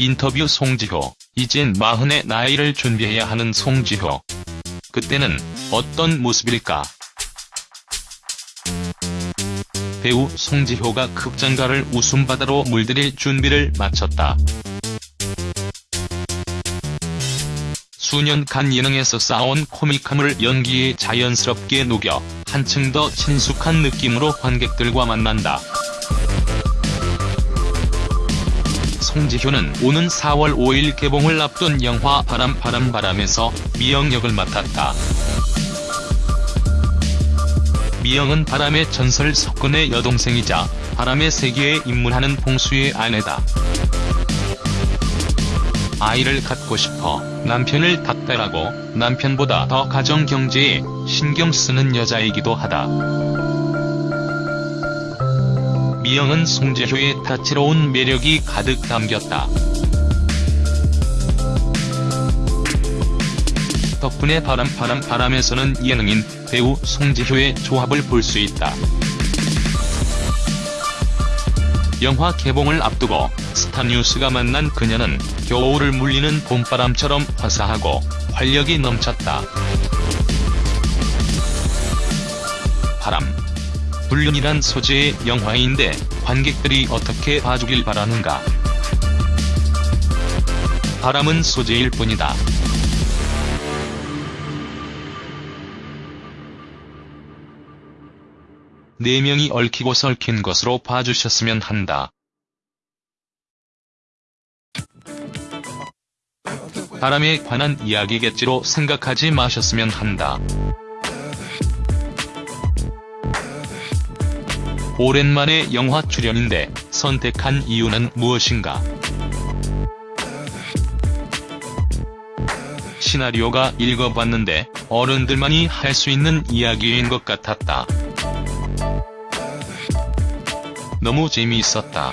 인터뷰 송지효, 이젠 마흔의 나이를 준비해야 하는 송지효. 그때는 어떤 모습일까? 배우 송지효가 극장가를 웃음바다로 물들일 준비를 마쳤다. 수년간 예능에서 쌓아온 코믹함을 연기에 자연스럽게 녹여 한층 더 친숙한 느낌으로 관객들과 만난다. 송지효는 오는 4월 5일 개봉을 앞둔 영화 바람 바람 바람에서 미영 역을 맡았다. 미영은 바람의 전설 석근의 여동생이자 바람의 세계에 입문하는 봉수의 아내다. 아이를 갖고 싶어 남편을 닥달하고 남편보다 더 가정 경제에 신경 쓰는 여자이기도 하다. 미영은 송재효의 다채로운 매력이 가득 담겼다. 덕분에 바람 바람 바람에서는 예능인 배우 송재효의 조합을 볼 수 있다. 영화 개봉을 앞두고 스타뉴스가 만난 그녀는 겨울을 물리는 봄바람처럼 화사하고 활력이 넘쳤다. 불륜이란 소재의 영화인데 관객들이 어떻게 봐주길 바라는가. 바람은 소재일 뿐이다. 네 명이 얽히고 설킨 것으로 봐주셨으면 한다. 바람에 관한 이야기겠지로 생각하지 마셨으면 한다. 오랜만에 영화 출연인데 선택한 이유는 무엇인가? 시나리오가 읽어봤는데 어른들만이 할 수 있는 이야기인 것 같았다. 너무 재미있었다.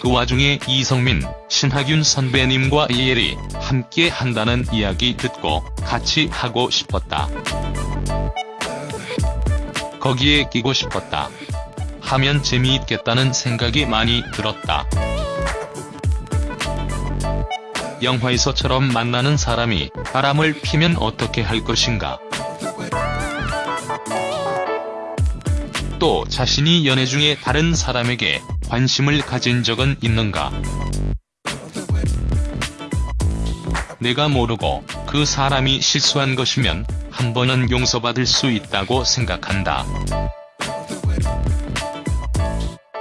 그 와중에 이성민, 신하균 선배님과 이엘이 함께 한다는 이야기 듣고 같이 하고 싶었다. 거기에 끼고 싶었다. 하면 재미있겠다는 생각이 많이 들었다. 영화에서처럼 만나는 사람이 바람을 피면 어떻게 할 것인가. 또 자신이 연애 중에 다른 사람에게 관심을 가진 적은 있는가. 내가 모르고 그 사람이 실수한 것이면 한 번은 용서받을 수 있다고 생각한다.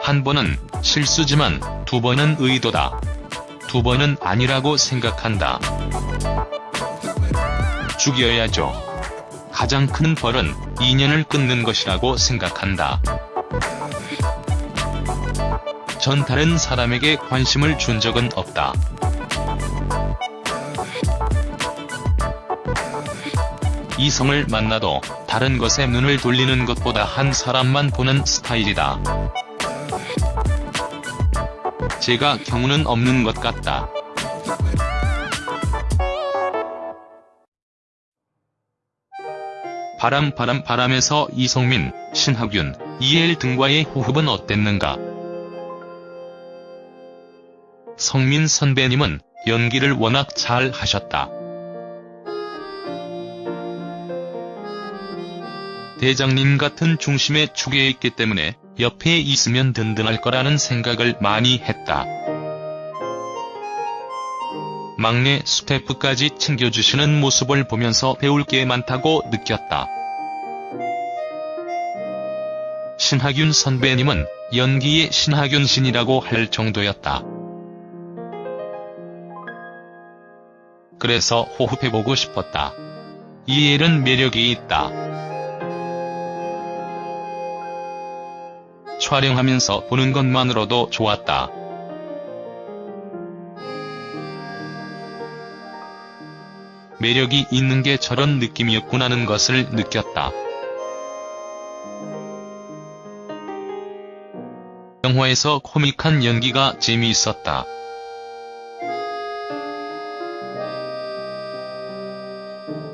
한 번은 실수지만 두 번은 의도다. 두 번은 아니라고 생각한다. 죽여야죠. 가장 큰 벌은 인연을 끊는 것이라고 생각한다. 전 다른 사람에게 관심을 준 적은 없다. 이성을 만나도 다른 것에 눈을 돌리는 것보다 한 사람만 보는 스타일이다. 제가 경우는 없는 것 같다. 바람 바람 바람에서 이성민, 신하균, 이엘 등과의 호흡은 어땠는가? 성민 선배님은 연기를 워낙 잘 하셨다. 대장님 같은 중심의 축에 있기 때문에 옆에 있으면 든든할 거라는 생각을 많이 했다. 막내 스태프까지 챙겨주시는 모습을 보면서 배울 게 많다고 느꼈다. 신하균 선배님은 연기의 신하균 신이라고 할 정도였다. 그래서 호흡해보고 싶었다. 이엘은 매력이 있다. 촬영하면서 보는 것만으로도 좋았다. 매력이 있는 게 저런 느낌이었구나는 것을 느꼈다. 영화에서 코믹한 연기가 재미있었다.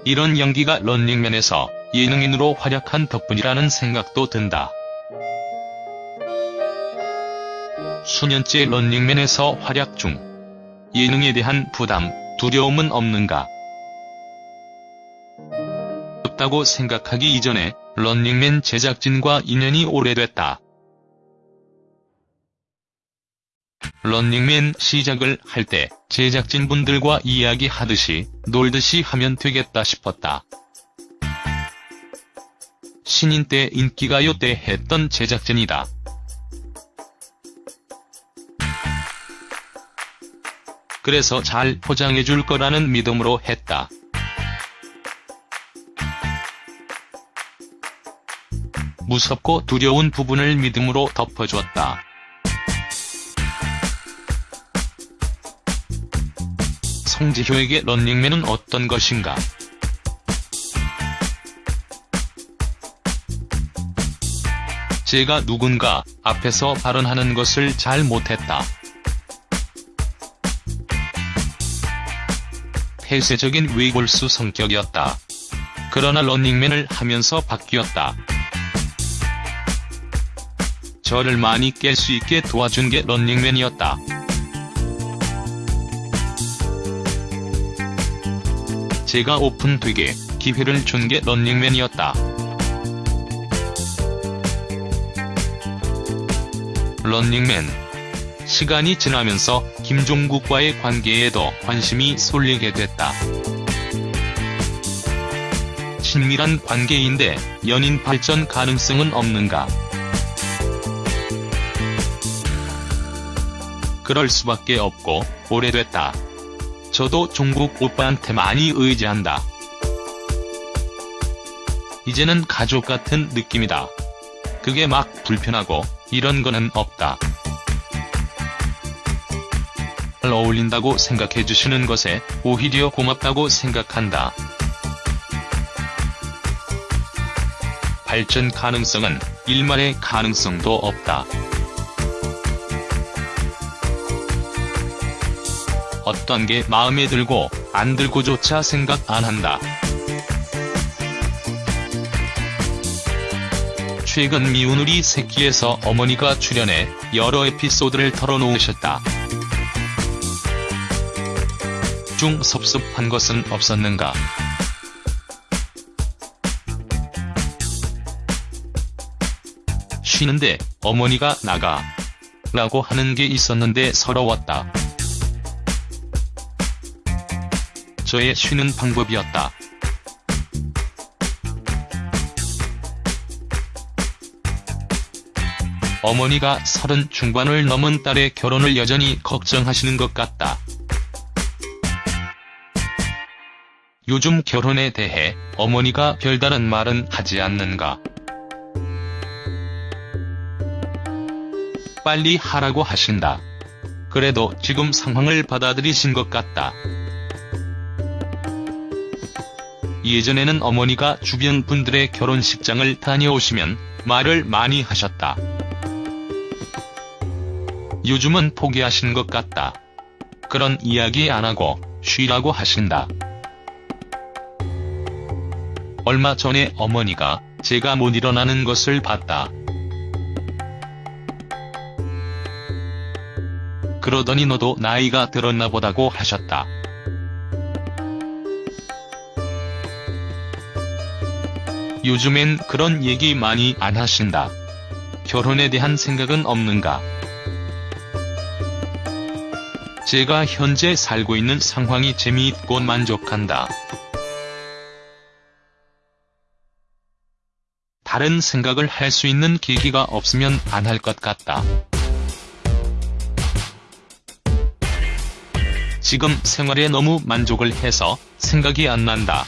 이런 연기가 런닝맨에서 예능인으로 활약한 덕분이라는 생각도 든다. 수년째 런닝맨에서 활약 중 예능에 대한 부담, 두려움은 없는가? 없다고 생각하기 이전에 런닝맨 제작진과 인연이 오래됐다. 런닝맨 시작을 할 때 제작진분들과 이야기하듯이 놀듯이 하면 되겠다 싶었다. 신인 때 인기가요 때 했던 제작진이다. 그래서 잘 포장해줄 거라는 믿음으로 했다. 무섭고 두려운 부분을 믿음으로 덮어주었다. 송지효에게 런닝맨은 어떤 것인가? 제가 누군가 앞에서 발언하는 것을 잘 못했다. 폐쇄적인 외골수 성격이었다. 그러나 런닝맨을 하면서 바뀌었다. 저를 많이 깰 수 있게 도와준 게 런닝맨이었다. 제가 오픈되게 기회를 준 게 런닝맨이었다. 런닝맨 시간이 지나면서 김종국과의 관계에도 관심이 쏠리게 됐다. 친밀한 관계인데 연인 발전 가능성은 없는가? 그럴 수밖에 없고 오래됐다. 저도 종국 오빠한테 많이 의지한다. 이제는 가족 같은 느낌이다. 그게 막 불편하고 이런 거는 없다. 잘 어울린다고 생각해주시는 것에 오히려 고맙다고 생각한다. 발전 가능성은 일말의 가능성도 없다. 어떤 게 마음에 들고 안 들고조차 생각 안 한다. 최근 미운 우리 새끼에서 어머니가 출연해 여러 에피소드를 털어놓으셨다. 중 섭섭한 것은 없었는가? 쉬는데 어머니가 나가 라고 하는 게 있었는데 서러웠다. 저의 쉬는 방법이었다. 어머니가 서른 중반을 넘은 딸의 결혼을 여전히 걱정하시는 것 같다. 요즘 결혼에 대해 어머니가 별다른 말은 하지 않는가. 빨리 하라고 하신다. 그래도 지금 상황을 받아들이신 것 같다. 예전에는 어머니가 주변 분들의 결혼식장을 다녀오시면 말을 많이 하셨다. 요즘은 포기하신 것 같다. 그런 이야기 안 하고 쉬라고 하신다. 얼마 전에 어머니가 제가 못 일어나는 것을 봤다. 그러더니 너도 나이가 들었나 보다고 하셨다. 요즘엔 그런 얘기 많이 안 하신다. 결혼에 대한 생각은 없는가? 제가 현재 살고 있는 상황이 재미있고 만족한다. 다른 생각을 할 수 있는 계기가 없으면 안 할 것 같다. 지금 생활에 너무 만족을 해서 생각이 안 난다.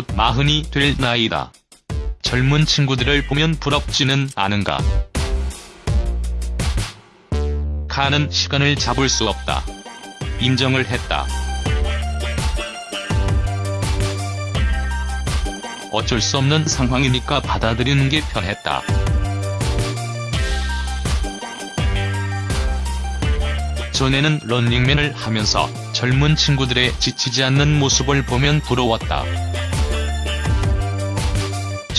곧 마흔이 될 나이다. 젊은 친구들을 보면 부럽지는 않은가. 가는 시간을 잡을 수 없다. 인정을 했다. 어쩔 수 없는 상황이니까 받아들이는 게 편했다. 전에는 런닝맨을 하면서 젊은 친구들의 지치지 않는 모습을 보면 부러웠다.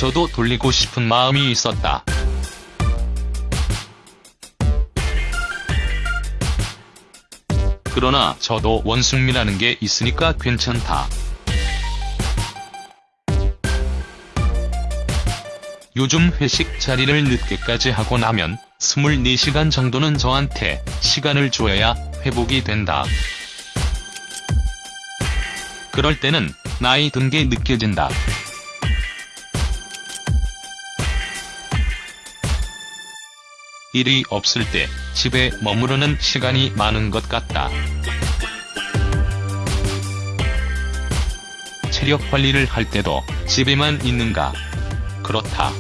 저도 돌리고 싶은 마음이 있었다. 그러나 저도 원숭미라는 게 있으니까 괜찮다. 요즘 회식 자리를 늦게까지 하고 나면 24시간 정도는 저한테 시간을 줘야 회복이 된다. 그럴 때는 나이 든 게 느껴진다. 일이 없을 때 집에 머무르는 시간이 많은 것 같다. 체력 관리를 할 때도 집에만 있는가? 그렇다.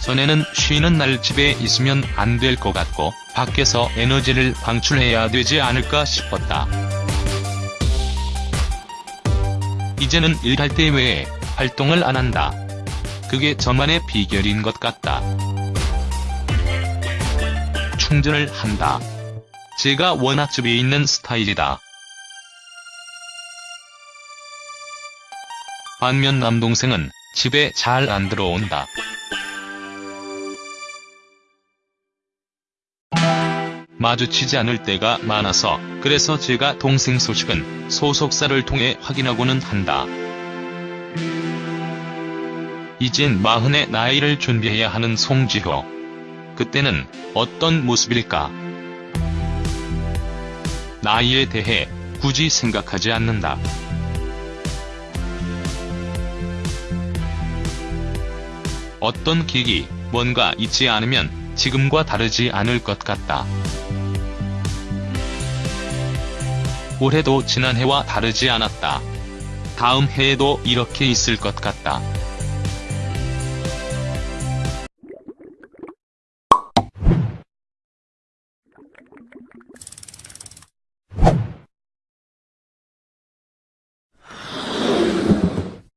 전에는 쉬는 날 집에 있으면 안 될 것 같고 밖에서 에너지를 방출해야 되지 않을까 싶었다. 이제는 일할 때 외에 활동을 안 한다. 그게 저만의 비결인 것 같다. 충전을 한다. 제가 워낙 집에 있는 스타일이다. 반면 남동생은 집에 잘 안 들어온다. 마주치지 않을 때가 많아서 그래서 제가 동생 소식은 소속사를 통해 확인하고는 한다. 이젠 마흔의 나이를 준비해야 하는 송지효. 그때는 어떤 모습일까? 나이에 대해 굳이 생각하지 않는다. 어떤 계기, 뭔가 있지 않으면 지금과 다르지 않을 것 같다. 올해도 지난해와 다르지 않았다. 다음 해에도 이렇게 있을 것 같다.